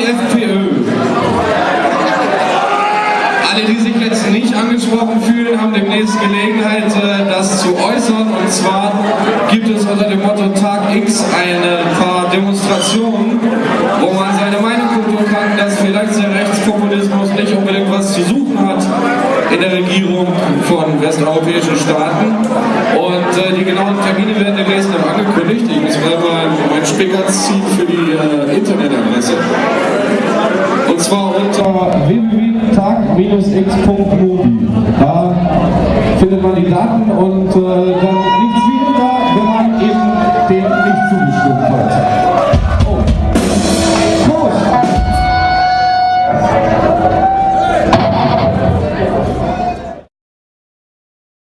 die FPÖ. Alle, die sich jetzt nicht angesprochen fühlen, haben demnächst Gelegenheit, äh, das zu äußern. Und zwar gibt es unter dem Motto Tag X ein paar Demonstrationen, wo man seine Meinung kundtun kann, dass vielleicht der Rechtspopulismus nicht unbedingt was zu suchen hat in der Regierung von westeuropäischen Staaten. Und äh, die genauen Termine werden demnächst noch angekündigt. Ich muss gerade mal meinen Spicker ziehen für die äh, Internetadresse. Und zwar unter www.tag-x.mobi. Da findet man die Daten und äh, dann liegt